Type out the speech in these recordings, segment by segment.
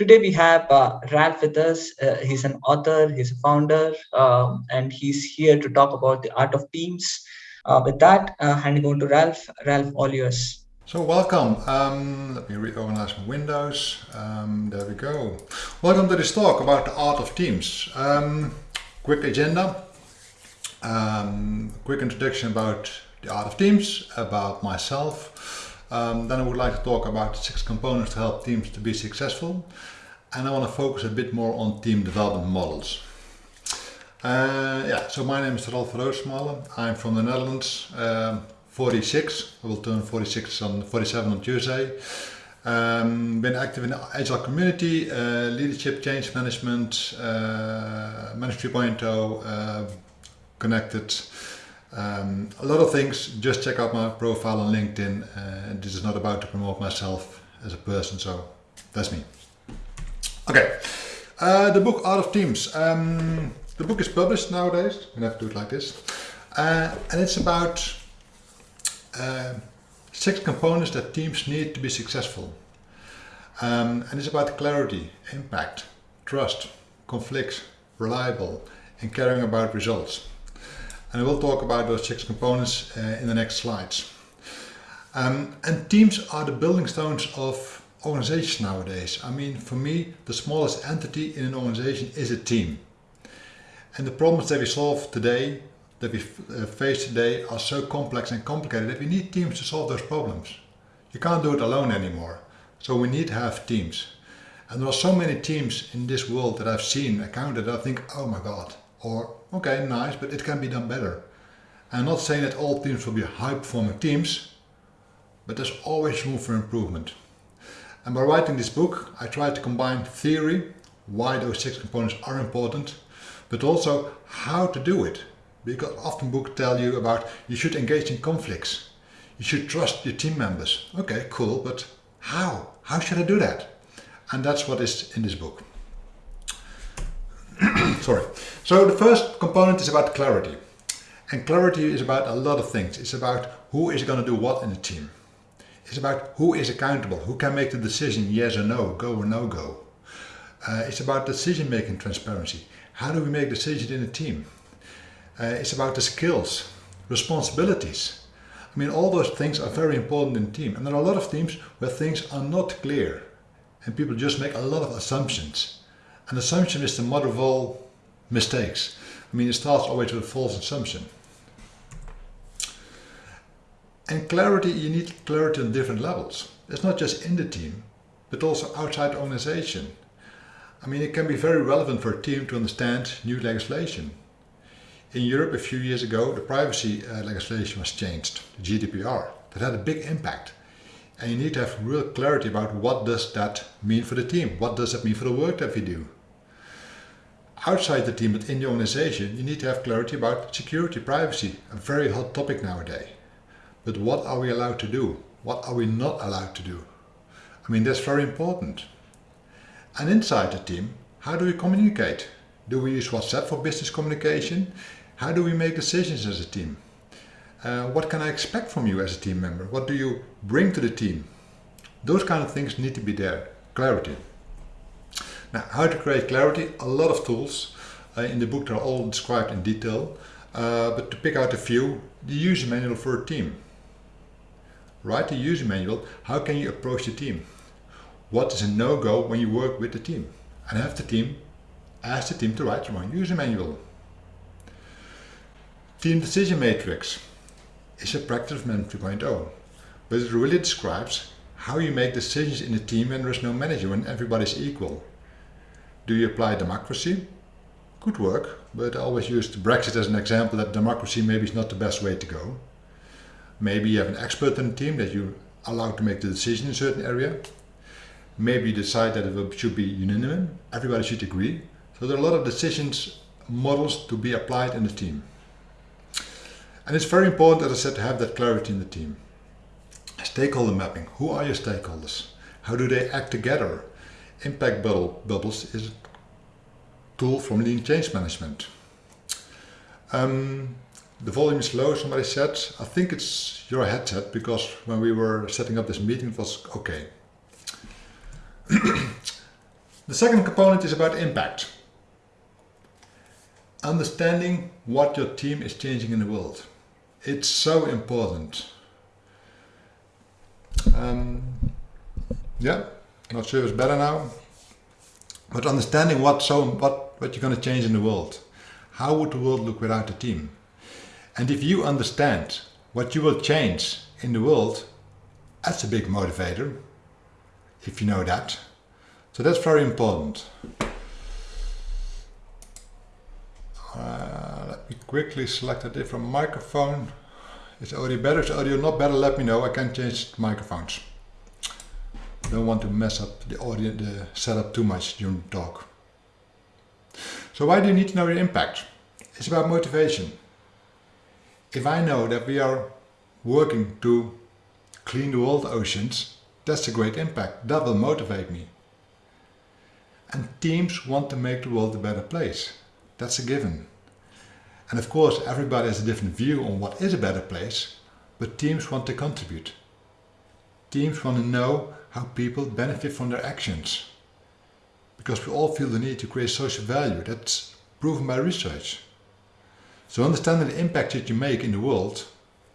Today we have uh, Ralph with us. Uh, he's an author, he's a founder, um, and he's here to talk about the art of teams. Uh, with that, uh, handing over to Ralph. Ralph, all yours. So welcome. Um, let me reorganize my windows. Um, there we go. Welcome to this talk about the art of teams. Um, quick agenda. Um, quick introduction about the art of teams, about myself. Um, then I would like to talk about six components to help teams to be successful. And I want to focus a bit more on team development models. Uh, yeah, so my name is Ralph Roosmalen. I'm from the Netherlands. Um, 46. I will turn 46 on 47 on Tuesday. Um, been active in the agile community, uh, leadership, change management, uh, Management 3.0, uh, connected. Um, a lot of things. Just check out my profile on LinkedIn. Uh, this is not about to promote myself as a person, so that's me. Okay, uh, the book Art of Teams. Um, the book is published nowadays. I'm gonna have to do it like this, uh, and it's about uh, six components that teams need to be successful. Um, and it's about clarity, impact, trust, conflicts, reliable, and caring about results. And I will talk about those six components uh, in the next slides. Um, and teams are the building stones of organizations nowadays. I mean, for me, the smallest entity in an organization is a team. And the problems that we solve today that we uh, face today are so complex and complicated that we need teams to solve those problems. You can't do it alone anymore. So we need to have teams. And there are so many teams in this world that I've seen, accounted, that I think, oh my God, or okay, nice, but it can be done better. I'm not saying that all teams will be high performing teams, but there's always room for improvement. And by writing this book, I try to combine theory, why those six components are important, but also how to do it. Because often books tell you about you should engage in conflicts. You should trust your team members. Okay, cool, but how? How should I do that? And that's what is in this book. Sorry. So the first component is about clarity. And clarity is about a lot of things. It's about who is going to do what in the team. It's about who is accountable, who can make the decision yes or no, go or no go. Uh, it's about decision making transparency. How do we make decisions in a team? Uh, it's about the skills, responsibilities. I mean, all those things are very important in a team. And there are a lot of teams where things are not clear. And people just make a lot of assumptions. An assumption is the mother of all mistakes. I mean, it starts always with a false assumption. And clarity, you need clarity on different levels. It's not just in the team, but also outside the organization. I mean, it can be very relevant for a team to understand new legislation. In Europe a few years ago the privacy uh, legislation was changed, the GDPR. That had a big impact. And you need to have real clarity about what does that mean for the team? What does that mean for the work that we do? Outside the team, but in the organization, you need to have clarity about security, privacy, a very hot topic nowadays. But what are we allowed to do? What are we not allowed to do? I mean, that's very important. And inside the team, how do we communicate? Do we use WhatsApp for business communication? How do we make decisions as a team? Uh, what can I expect from you as a team member? What do you bring to the team? Those kind of things need to be there. Clarity. Now, how to create clarity? A lot of tools uh, in the book are all described in detail. Uh, but to pick out a few, the user manual for a team. Write the user manual. How can you approach the team? What is a no-go when you work with the team? And have the team ask the team to write their own user manual. Team Decision Matrix is a practice Management 2.0, but it really describes how you make decisions in a team when there is no manager, when everybody is equal. Do you apply democracy? Could work, but I always use Brexit as an example that democracy maybe is not the best way to go. Maybe you have an expert in the team that you allow to make the decision in a certain area. Maybe you decide that it should be unanimous, everybody should agree. So there are a lot of decisions models to be applied in the team. And it's very important, as I said, to have that clarity in the team. Stakeholder mapping. Who are your stakeholders? How do they act together? Impact bubble, bubbles is a tool from lean change management. Um, the volume is low, somebody said. I think it's your headset because when we were setting up this meeting it was okay. The second component is about impact. Understanding what your team is changing in the world. It's so important. Um, yeah, not sure it's better now. But understanding what so what, what you're going to change in the world. How would the world look without a team? And if you understand what you will change in the world, that's a big motivator, if you know that. So that's very important. Uh, let me quickly select a different microphone. Is audio better? Is audio not better? Let me know. I can change microphones. Don't want to mess up the audio, the setup too much during the talk. So why do you need to know your impact? It's about motivation. If I know that we are working to clean the world oceans, that's a great impact. That will motivate me. And teams want to make the world a better place. That's a given. And of course, everybody has a different view on what is a better place, but teams want to contribute. Teams want to know how people benefit from their actions. Because we all feel the need to create social value. That's proven by research. So understanding the impact that you make in the world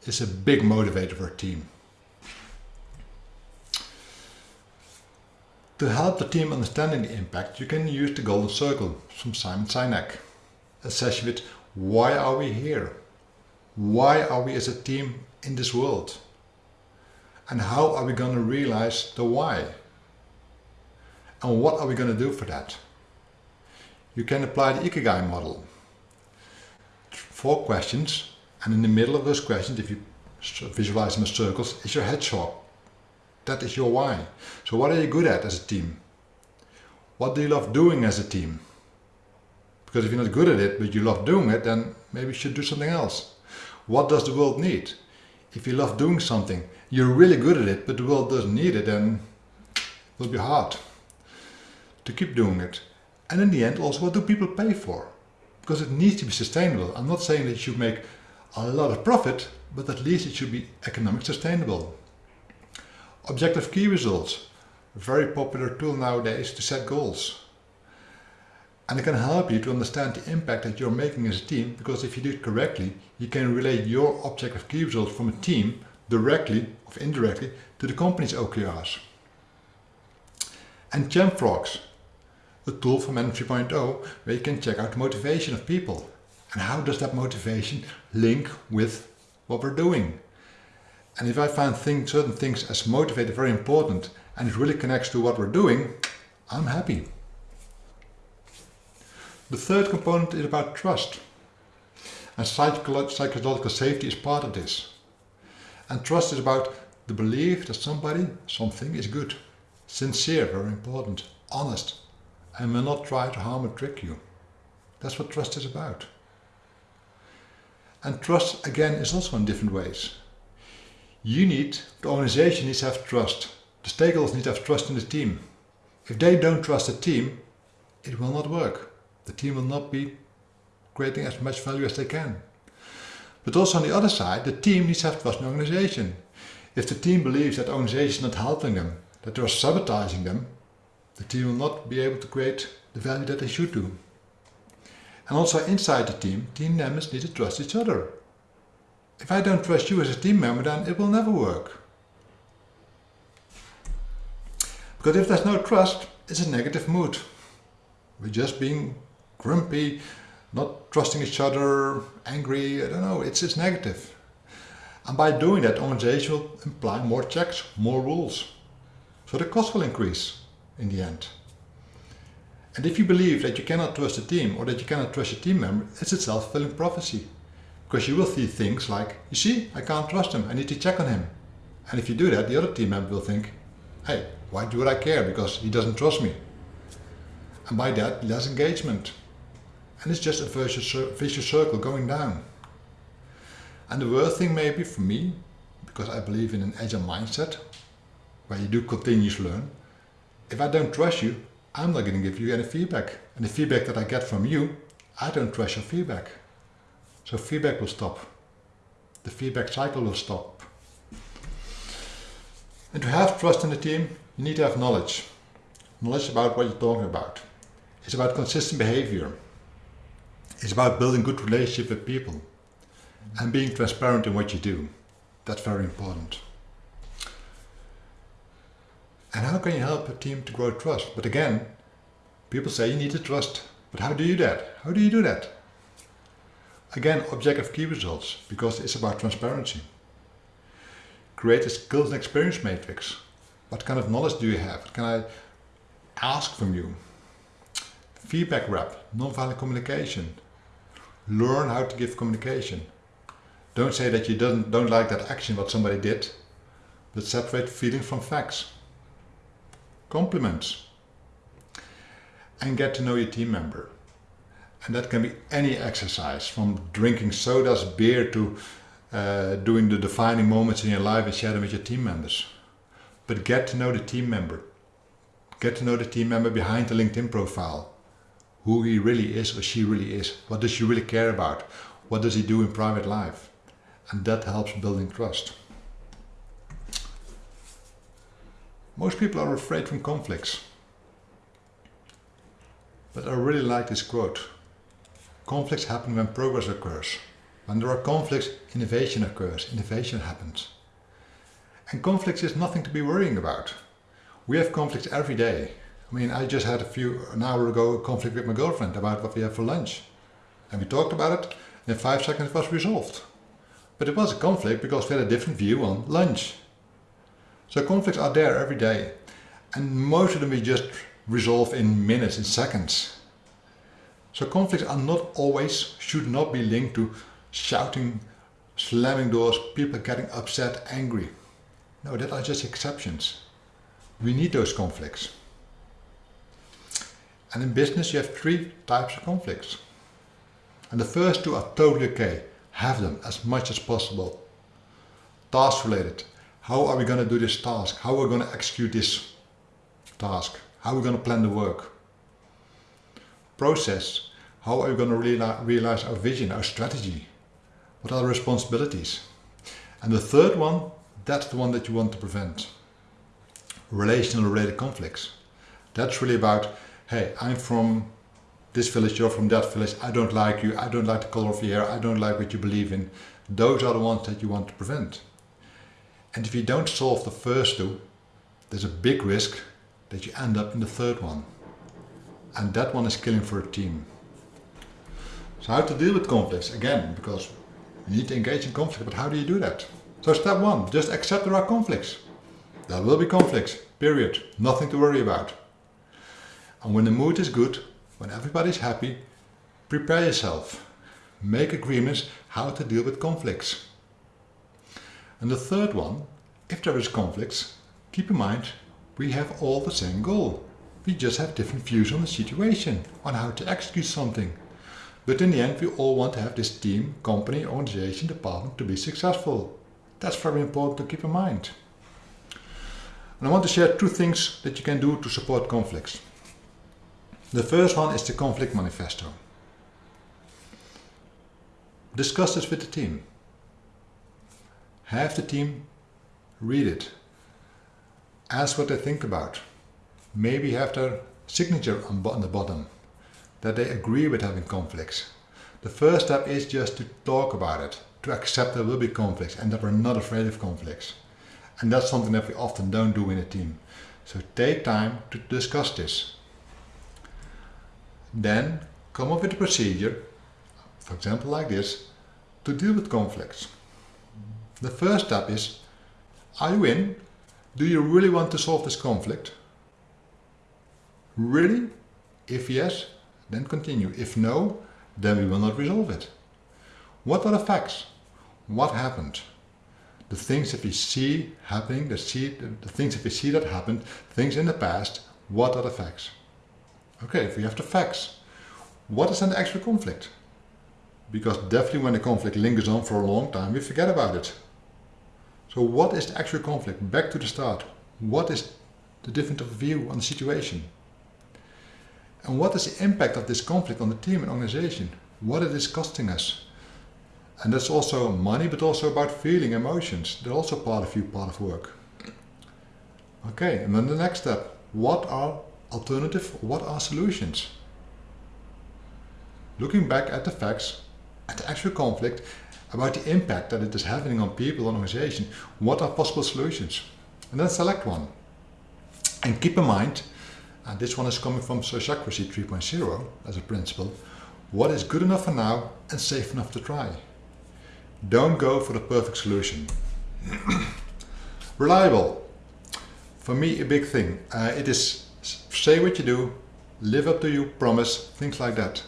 is a big motivator for a team. To help the team understanding the impact, you can use the Golden Circle from Simon Sinek. A session with why are we here? Why are we as a team in this world? And how are we going to realize the why? And what are we going to do for that? You can apply the Ikigai model. Four questions and in the middle of those questions, if you visualize them as circles, is your hedgehog. That is your why. So what are you good at as a team? What do you love doing as a team? Because if you're not good at it, but you love doing it, then maybe you should do something else. What does the world need? If you love doing something, you're really good at it, but the world doesn't need it, then it will be hard to keep doing it. And in the end, also, what do people pay for? Because it needs to be sustainable. I'm not saying that you should make a lot of profit, but at least it should be economic sustainable. Objective key results, a very popular tool nowadays to set goals. And it can help you to understand the impact that you're making as a team because if you do it correctly, you can relate your objective key results from a team directly or indirectly to the company's OKRs. And Jamfrogs, a tool from Man 3.0 where you can check out the motivation of people and how does that motivation link with what we're doing. And if I find certain things as motivated very important and it really connects to what we're doing, I'm happy. The third component is about trust. And psychological safety is part of this. And trust is about the belief that somebody, something is good, sincere, very important, honest, and will not try to harm or trick you. That's what trust is about. And trust again is also in different ways. You need, the organization needs to have trust. The stakeholders need to have trust in the team. If they don't trust the team, it will not work the team will not be creating as much value as they can. But also on the other side, the team needs to have trust in the organization. If the team believes that the organization is not helping them, that they are sabotaging them, the team will not be able to create the value that they should do. And also inside the team, team members need to trust each other. If I don't trust you as a team member, then it will never work. Because if there's no trust, it's a negative mood. We're just being grumpy, not trusting each other, angry, I don't know, it's, it's negative. And by doing that, organization will imply more checks, more rules. So the cost will increase in the end. And if you believe that you cannot trust a team or that you cannot trust a team member, it's a self-fulfilling prophecy. Because you will see things like, you see, I can't trust him, I need to check on him. And if you do that, the other team member will think, hey, why do I care? Because he doesn't trust me. And by that, less engagement. And it's just a vicious circle going down. And the worst thing maybe for me, because I believe in an agile mindset, where you do continuous learn, if I don't trust you, I'm not going to give you any feedback. And the feedback that I get from you, I don't trust your feedback. So feedback will stop. The feedback cycle will stop. And to have trust in the team, you need to have knowledge. knowledge about what you're talking about. It's about consistent behavior. It's about building good relationship with people and being transparent in what you do. That's very important. And how can you help a team to grow trust? But again, people say you need to trust. But how do you do that? How do you do that? Again, objective key results, because it's about transparency. Create a skills and experience matrix. What kind of knowledge do you have? What can I ask from you? Feedback wrap, non-violent communication. Learn how to give communication. Don't say that you don't, don't like that action what somebody did, but separate feelings from facts. Compliments. And get to know your team member. And that can be any exercise, from drinking sodas, beer, to uh, doing the defining moments in your life and share them with your team members. But get to know the team member. Get to know the team member behind the LinkedIn profile. Who he really is or she really is. What does she really care about? What does he do in private life? And that helps building trust. Most people are afraid from conflicts. But I really like this quote. Conflicts happen when progress occurs. When there are conflicts, innovation occurs, innovation happens. And conflicts is nothing to be worrying about. We have conflicts every day. I mean, I just had a few, an hour ago, a conflict with my girlfriend about what we have for lunch. And we talked about it, and in five seconds it was resolved. But it was a conflict because we had a different view on lunch. So conflicts are there every day. And most of them we just resolve in minutes, in seconds. So conflicts are not always, should not be linked to shouting, slamming doors, people getting upset, angry. No, that are just exceptions. We need those conflicts. And in business you have three types of conflicts. And the first two are totally okay. Have them as much as possible. Task related. How are we going to do this task? How are we going to execute this task? How are we going to plan the work? Process. How are we going to realize our vision, our strategy? What are the responsibilities? And the third one, that's the one that you want to prevent. Relational related conflicts. That's really about, hey, I'm from this village, you're from that village, I don't like you, I don't like the color of your hair, I don't like what you believe in. Those are the ones that you want to prevent. And if you don't solve the first two, there's a big risk that you end up in the third one. And that one is killing for a team. So how to deal with conflicts? Again, because you need to engage in conflict, but how do you do that? So step one, just accept there are conflicts. There will be conflicts, period. Nothing to worry about. And when the mood is good, when everybody's happy, prepare yourself. Make agreements how to deal with conflicts. And the third one, if there is conflicts, keep in mind we have all the same goal. We just have different views on the situation, on how to execute something. But in the end we all want to have this team, company, organization, department to be successful. That's very important to keep in mind. And I want to share two things that you can do to support conflicts. The first one is the conflict manifesto. Discuss this with the team. Have the team read it. Ask what they think about. Maybe have their signature on, the bottom that they agree with having conflicts. The first step is just to talk about it, to accept there will be conflicts and that we're not afraid of conflicts. And that's something that we often don't do in a team. So take time to discuss this. Then come up with a procedure, for example like this, to deal with conflicts. The first step is, are you in? Do you really want to solve this conflict? Really? If yes, then continue. If no, then we will not resolve it. What are the facts? What happened? The things that we see happening, the, see, the, things that we see that happened, things in the past, what are the facts? Okay, if we have the facts, what is an actual conflict? Because definitely when the conflict lingers on for a long time, we forget about it. So what is the actual conflict? Back to the start. What is the different of view on the situation? And what is the impact of this conflict on the team and organization? What it is costing us? And that's also money, but also about feeling, emotions. They're also part of you, part of work. Okay, and then the next step. What are alternative? What are solutions? Looking back at the facts, at the actual conflict, about the impact that it is having on people and organization, what are possible solutions? And then select one. And keep in mind, and this one is coming from Sociocracy 3.0 as a principle, what is good enough for now and safe enough to try. Don't go for the perfect solution. Reliable. For me, a big thing. Uh, it is say what you do, live up to your promise, things like that.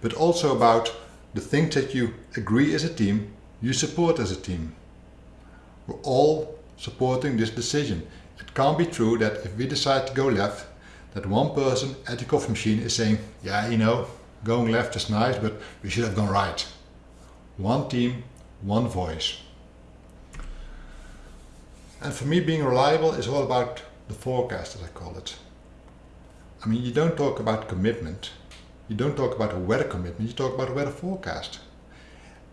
But also about the things that you agree as a team, you support as a team. We're all supporting this decision. It can't be true that if we decide to go left, that one person at the coffee machine is saying, yeah, you know, going left is nice, but we should have gone right. One team, one voice. And for me, being reliable is all about the forecast, as I call it. I mean, you don't talk about commitment. You don't talk about a weather commitment, you talk about a weather forecast.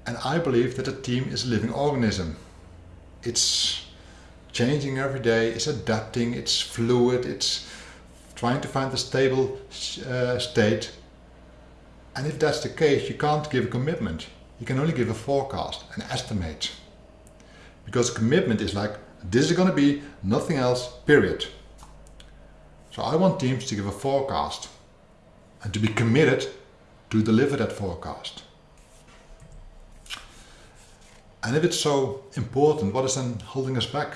And I believe that a team is a living organism. It's changing every day, it's adapting, it's fluid, it's trying to find a stable uh, state. And if that's the case, you can't give a commitment. You can only give a forecast, an estimate. Because commitment is like, this is going to be nothing else, period. So I want teams to give a forecast and to be committed to deliver that forecast. And if it's so important, what is then holding us back?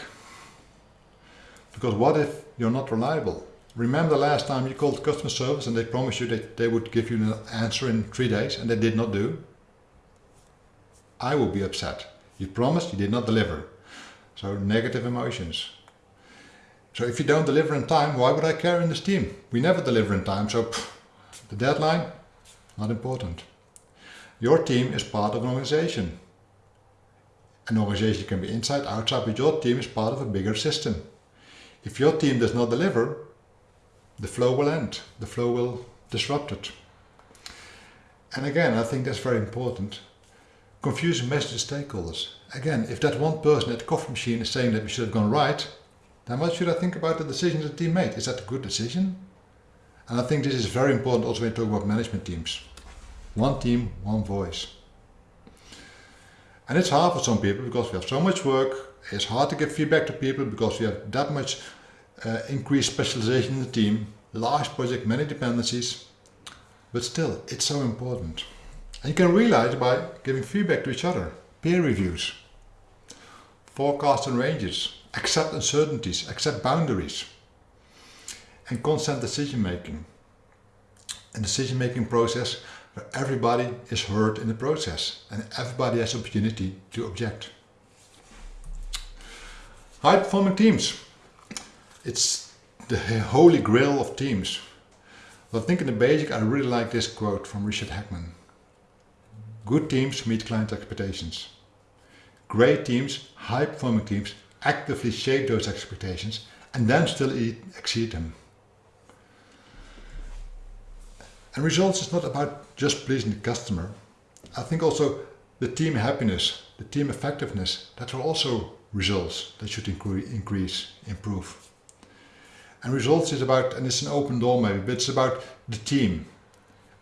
Because what if you're not reliable? Remember the last time you called customer service and they promised you that they would give you an answer in three days and they did not do? I will be upset. You promised, you did not deliver. So negative emotions. So if you don't deliver in time, why would I care in this team? We never deliver in time, so pff, the deadline, not important. Your team is part of an organization. An organization can be inside, outside, but your team is part of a bigger system. If your team does not deliver, the flow will end, the flow will disrupt it. And again, I think that's very important. Confusing message to stakeholders. Again, if that one person at the coffee machine is saying that we should have gone right, then what should I think about the decisions the team made? Is that a good decision? And I think this is very important also when you talk about management teams. One team, one voice. And it's hard for some people because we have so much work. It's hard to give feedback to people because we have that much uh, increased specialization in the team, large project, many dependencies. But still, it's so important. And you can realize by giving feedback to each other, peer reviews, forecasts and ranges, accept uncertainties, accept boundaries and constant decision making. A decision making process where everybody is heard in the process and everybody has opportunity to object. High performing teams. It's the holy grail of teams. But I think in the basic I really like this quote from Richard Hackman. Good teams meet client expectations. Great teams, high performing teams actively shape those expectations and then still exceed them. And results is not about just pleasing the customer. I think also the team happiness, the team effectiveness, that are also results that should increase, improve. And results is about, and it's an open door maybe, but it's about the team.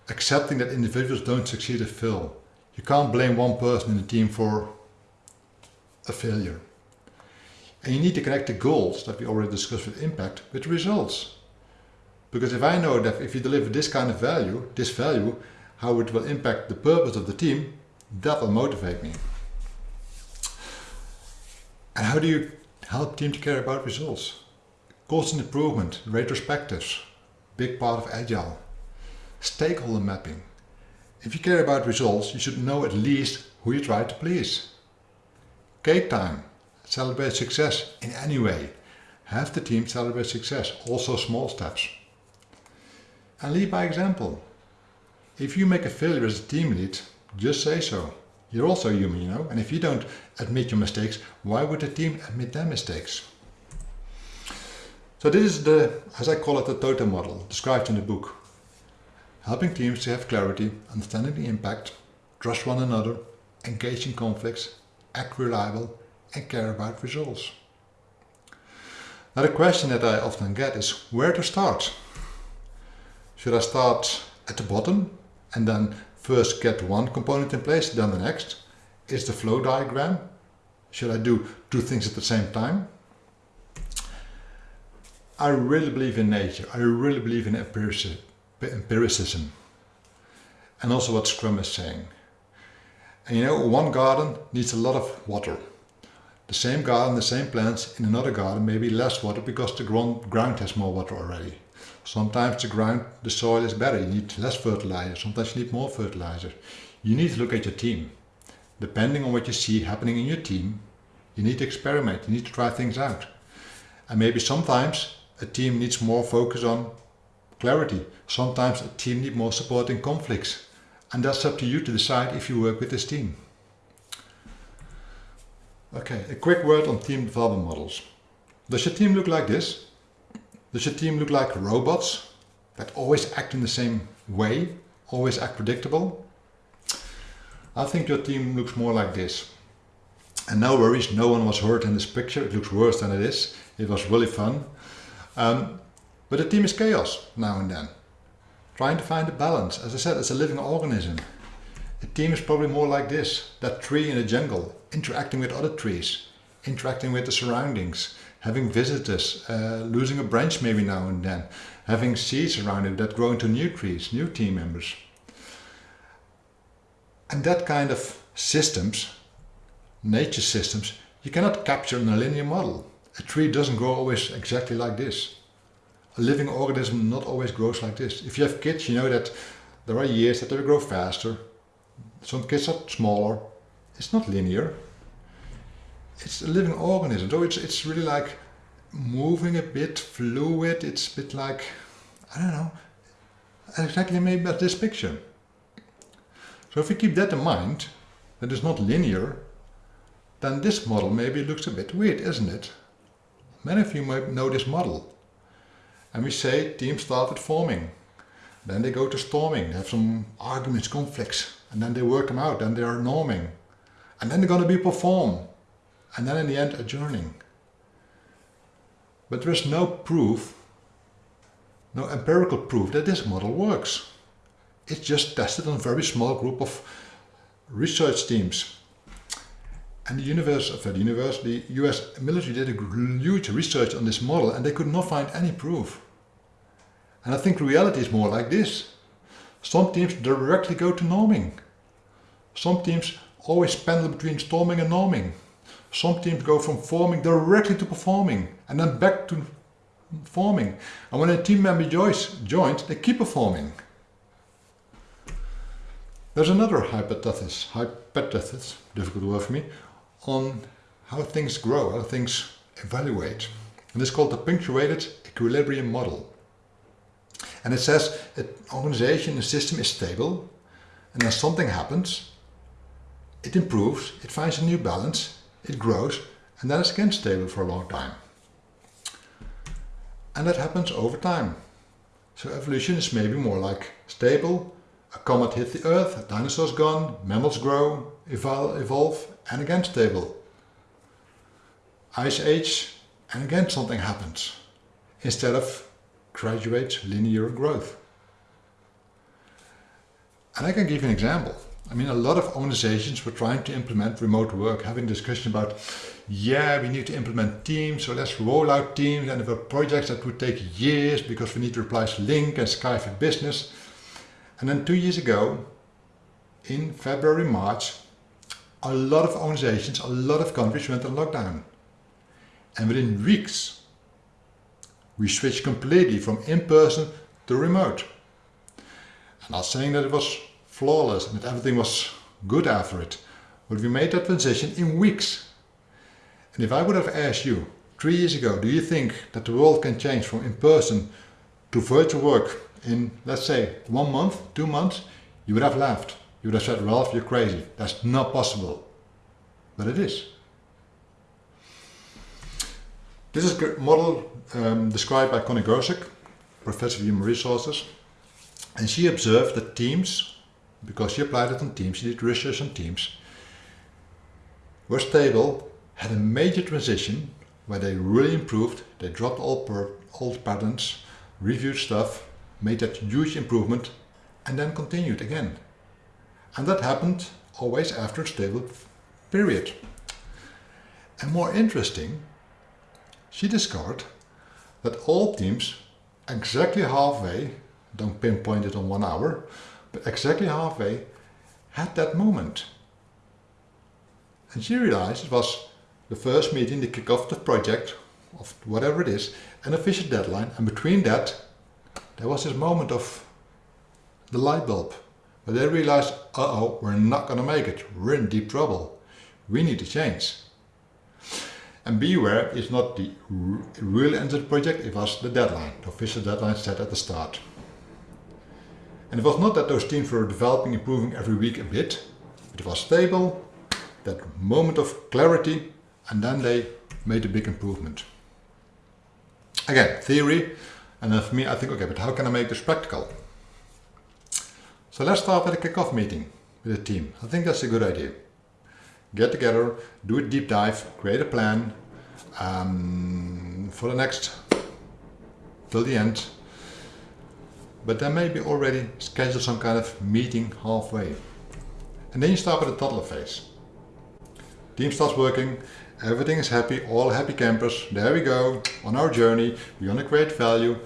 Accepting that individuals don't succeed at fail. You can't blame one person in the team for a failure. And you need to connect the goals that we already discussed with impact with results. Because if I know that if you deliver this kind of value, this value, how it will impact the purpose of the team, that will motivate me. And how do you help team to care about results? Constant improvement, retrospectives, big part of Agile. Stakeholder mapping. If you care about results, you should know at least who you try to please. Cake time. Celebrate success in any way. Have the team celebrate success, also small steps and lead by example. If you make a failure as a team lead, just say so. You're also human, you know, and if you don't admit your mistakes, why would the team admit their mistakes? So this is the, as I call it, the totem model described in the book. Helping teams to have clarity, understanding the impact, trust one another, engage in conflicts, act reliable and care about results. Now the question that I often get is where to start? Should I start at the bottom and then first get one component in place, then the next? Is the flow diagram? Should I do two things at the same time? I really believe in nature. I really believe in empiricism. And also what Scrum is saying. And you know, one garden needs a lot of water. The same garden, the same plants in another garden maybe less water because the ground has more water already. Sometimes the ground, the soil is better, you need less fertilizer, sometimes you need more fertilizer. You need to look at your team. Depending on what you see happening in your team, you need to experiment, you need to try things out. And maybe sometimes a team needs more focus on clarity. Sometimes a team needs more support in conflicts. And that's up to you to decide if you work with this team. Okay, a quick word on team development models. Does your team look like this? Does your team look like robots that always act in the same way, always act predictable? I think your team looks more like this. And no worries, no one was hurt in this picture. It looks worse than it is. It was really fun. Um, but the team is chaos now and then. Trying to find a balance. As I said, it's a living organism. A team is probably more like this. That tree in the jungle, interacting with other trees, interacting with the surroundings, having visitors, uh, losing a branch maybe now and then, having seeds around it that grow into new trees, new team members. And that kind of systems, nature systems, you cannot capture in a linear model. A tree doesn't grow always exactly like this. A living organism not always grows like this. If you have kids, you know that there are years that they grow faster. Some kids are smaller. It's not linear it's a living organism. So it's, it's really like moving a bit, fluid. It's a bit like, I don't know, exactly maybe this picture. So if we keep that in mind, that it's not linear, then this model maybe looks a bit weird, isn't it? Many of you might know this model. And we say teams start forming. Then they go to storming, they have some arguments, conflicts, and then they work them out, then they are norming. And then they're going to be performed, and then in the end adjourning. But there is no proof, no empirical proof that this model works. It's just tested on a very small group of research teams. And the university, the US military did a huge research on this model and they could not find any proof. And I think reality is more like this. Some teams directly go to norming. Some teams always pendle between storming and norming. Some teams go from forming directly to performing and then back to forming. And when a team member joins, joins they keep performing. There's another hypothesis, hypothesis, difficult word for me, on how things grow, how things evaluate. And it's called the punctuated equilibrium model. And it says an organization, a system is stable, and then something happens, it improves, it finds a new balance, it grows and then it's again stable for a long time. And that happens over time. So evolution is maybe more like stable, a comet hit the earth, dinosaur's gone, mammals grow, evol evolve and again stable. Ice age and again something happens instead of graduate linear growth. And I can give you an example. I mean, a lot of organizations were trying to implement remote work, having discussion about, yeah, we need to implement teams, so let's roll out teams. And there were projects that would take years because we need to replace Lync and Skype for Business. And then two years ago, in February, March, a lot of organizations, a lot of countries went on lockdown. And within weeks, we switched completely from in-person to remote. And I'm not saying that it was flawless and that everything was good after it. But we made that transition in weeks. And if I would have asked you three years ago, do you think that the world can change from in-person to virtual work in, let's say, one month, two months, you would have laughed. You would have said, Ralph, you're crazy. That's not possible. But it is. This is a model um, described by Connie Gersick, Professor of Human Resources. And she observed that teams because she applied it on teams, she did research on teams, were stable, had a major transition where they really improved, they dropped all old patterns, reviewed stuff, made that huge improvement, and then continued again. And that happened always after a stable period. And more interesting, she discovered that all teams exactly halfway, don't pinpoint it on one hour, exactly halfway had that moment. And she realized it was the first meeting, the kick-off the project, of whatever it is, an official deadline, and between that, there was this moment of the light bulb. But they realized, uh-oh, we're not gonna make it. We're in deep trouble. We need to change. And beware is not the real end of the project, it was the deadline, the official deadline set at the start. And it was not that those teams were developing, improving every week a bit, it was stable, that moment of clarity, and then they made a big improvement. Again, theory, and then for me I think, okay, but how can I make this practical? So let's start with a kick-off meeting with the team. I think that's a good idea. Get together, do a deep dive, create a plan um, for the next, till the end. But then maybe already schedule some kind of meeting halfway. And then you start with the toddler phase. Team starts working, everything is happy, all happy campers, there we go, on our journey, we want to create value.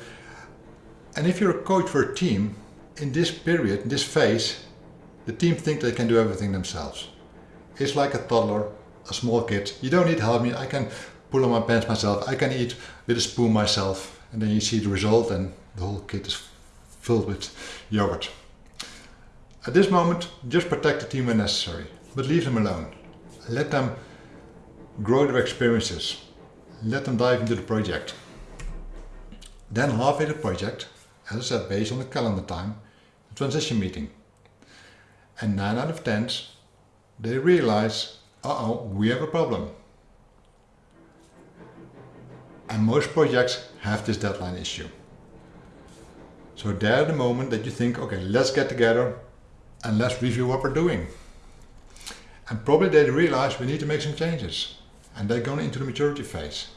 And if you're a coach for a team, in this period, in this phase, the team think they can do everything themselves. It's like a toddler, a small kid, you don't need help. Me, I can pull on my pants myself, I can eat with a spoon myself, and then you see the result and the whole kit is filled with yogurt. At this moment, just protect the team when necessary, but leave them alone. Let them grow their experiences. Let them dive into the project. Then halfway the project, as I said, based on the calendar time, the transition meeting. And 9 out of 10, they realize, uh-oh, we have a problem. And most projects have this deadline issue. So there the moment that you think, okay, let's get together and let's review what we're doing. And probably they realize we need to make some changes and they're going into the maturity phase.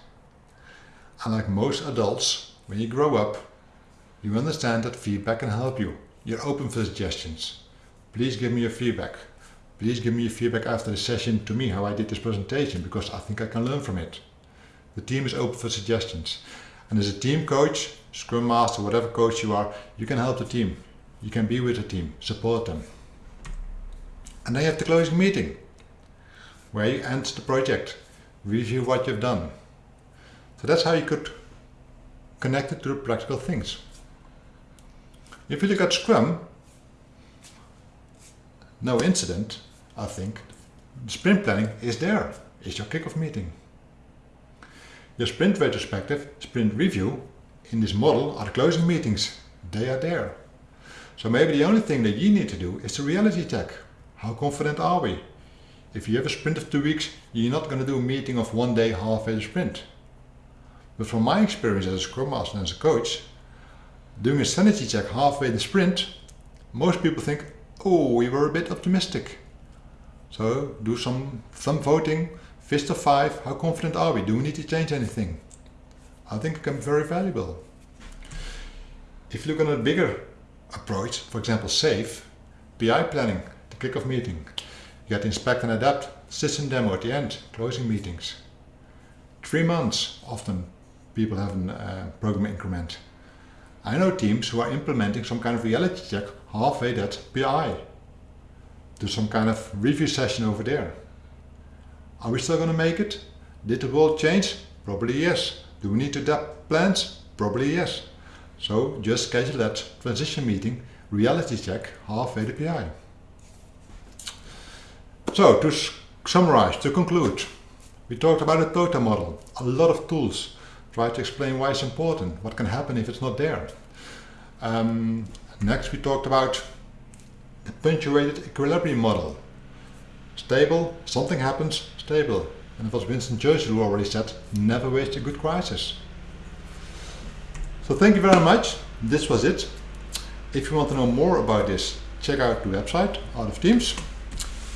And like most adults, when you grow up, you understand that feedback can help you. You're open for suggestions. Please give me your feedback. Please give me your feedback after the session to me how I did this presentation because I think I can learn from it. The team is open for suggestions. And as a team coach, scrum master, whatever coach you are, you can help the team. You can be with the team, support them. And then you have the closing meeting, where you end the project, review what you've done. So that's how you could connect it to the practical things. If you look at Scrum, no incident, I think, sprint planning is there, is your kickoff meeting. Your sprint retrospective, sprint review in this model are the closing meetings. They are there. So maybe the only thing that you need to do is to reality check. How confident are we? If you have a sprint of two weeks, you're not going to do a meeting of one day halfway the sprint. But from my experience as a Scrum Master and as a coach, doing a sanity check halfway the sprint, most people think, oh, we were a bit optimistic. So do some thumb voting, fist of five, how confident are we? Do we need to change anything? I think it can be very valuable. If you look at a bigger approach, for example SAFe, PI planning, the kickoff meeting, you get inspect and adapt, system demo at the end, closing meetings. Three months often people have a uh, program increment. I know teams who are implementing some kind of reality check halfway that PI. Do some kind of review session over there. Are we still going to make it? Did the world change? Probably yes. Do we need to adapt plans? Probably yes. So just schedule that transition meeting, reality check halfway the PI. So to summarize, to conclude, we talked about a TOTA model, a lot of tools, try to explain why it's important, what can happen if it's not there. Um, next we talked about the punctuated equilibrium model. Stable, something happens, stable. And it was Winston Churchill who already said, never waste a good crisis. So thank you very much. This was it. If you want to know more about this, check out the website, Art of Teams.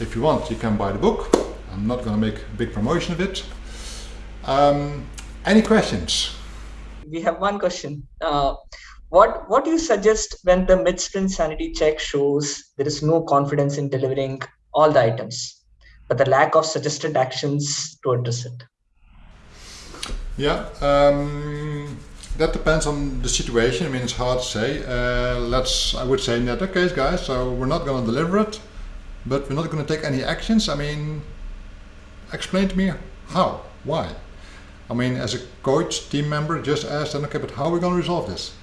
If you want, you can buy the book. I'm not going to make a big promotion of it. Um, any questions? We have one question. Uh, what what do you suggest when the mid sprint sanity check shows there is no confidence in delivering all the items, but the lack of suggested actions to address it? Yeah, um, that depends on the situation. I mean, it's hard to say. Uh, let's, I would say in that case, guys, so we're not going to deliver it, but we're not going to take any actions. I mean, explain to me how, why. I mean, as a coach, team member, just ask them, okay, but how are we going to resolve this?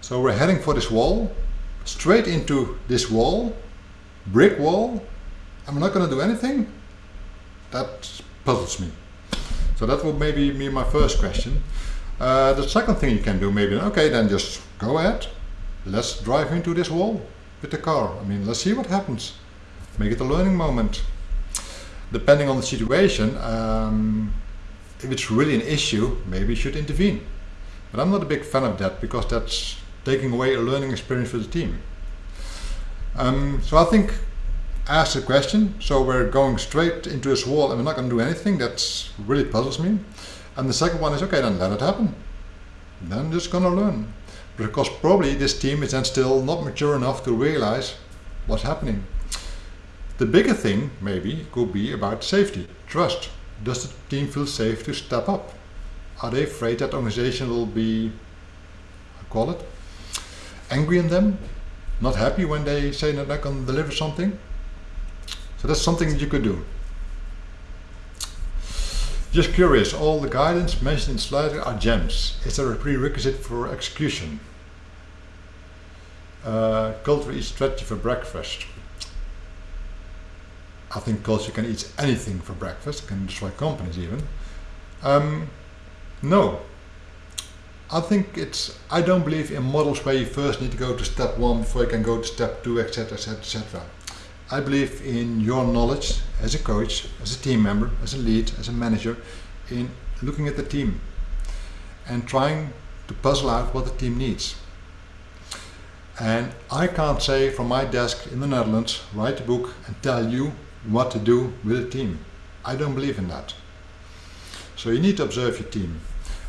So we're heading for this wall, straight into this wall, brick wall, we're not going to do anything? That puzzles me. So that would maybe be my first question. Uh, the second thing you can do maybe, okay, then just go ahead. Let's drive into this wall with the car. I mean, let's see what happens. Make it a learning moment. Depending on the situation, um, if it's really an issue, maybe you should intervene. But I'm not a big fan of that because that's taking away a learning experience for the team. Um, so I think ask a question, so we're going straight into this wall and we're not going to do anything, that really puzzles me. And the second one is, okay, then let it happen. Then just going to learn. Because probably this team is then still not mature enough to realize what's happening. The bigger thing, maybe, could be about safety, trust. Does the team feel safe to step up? Are they afraid that organization will be, I call it, angry in them, not happy when they say that they can deliver something. So that's something that you could do. Just curious, all the guidance mentioned in slide are gems. Is there a prerequisite for execution? Uh, culture eats strategy for breakfast. I think culture can eat anything for breakfast, can destroy companies even. Um, no, I think it's, I don't believe in models where you first need to go to step one before you can go to step two, etc, etc, etc. I believe in your knowledge as a coach, as a team member, as a lead, as a manager, in looking at the team and trying to puzzle out what the team needs. And I can't say from my desk in the Netherlands, write a book and tell you what to do with a team. I don't believe in that. So you need to observe your team.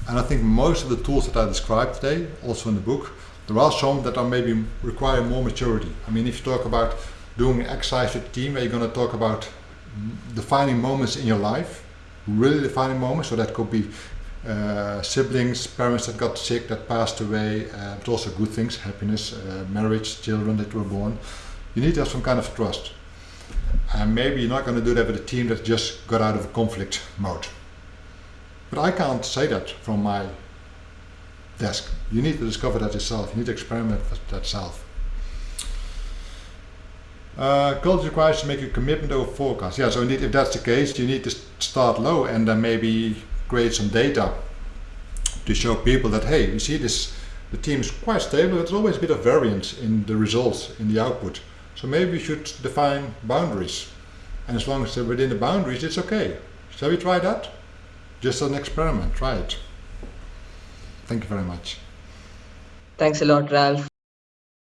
And I think most of the tools that I described today, also in the book, there are some that are maybe require more maturity. I mean, if you talk about doing exercise with team, where you're going to talk about defining moments in your life, really defining moments, so that could be uh, siblings, parents that got sick, that passed away, uh, but also good things, happiness, uh, marriage, children that were born. You need to have some kind of trust. And maybe you're not going to do that with a team that just got out of a conflict mode. But I can't say that from my desk. You need to discover that yourself. You need to experiment with that self. Uh, culture requires to make a commitment over forecast. Yeah, so indeed, if that's the case, you need to start low and then maybe create some data to show people that, hey, you see this, the team is quite stable. But there's always a bit of variance in the results, in the output. So maybe we should define boundaries. And as long as they're within the boundaries, it's okay. Shall we try that? just an experiment. Try it. Thank you very much. Thanks a lot, Ralph.